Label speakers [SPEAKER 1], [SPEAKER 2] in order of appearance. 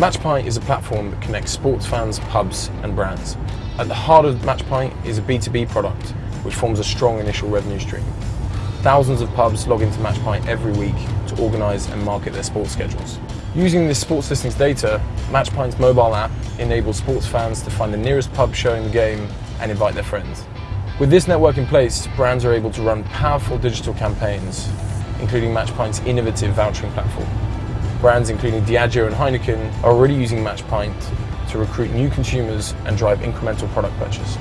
[SPEAKER 1] Matchpint is a platform that connects sports fans, pubs and brands. At the heart of Matchpint is a B2B product which forms a strong initial revenue stream. Thousands of pubs log into Matchpint every week to organise and market their sports schedules. Using this sports listings data, Matchpint's mobile app enables sports fans to find the nearest pub showing the game and invite their friends. With this network in place, brands are able to run powerful digital campaigns, including Matchpint's innovative vouchering platform. Brands including Diageo and Heineken are already using Matchpint to recruit new consumers and drive incremental product purchase.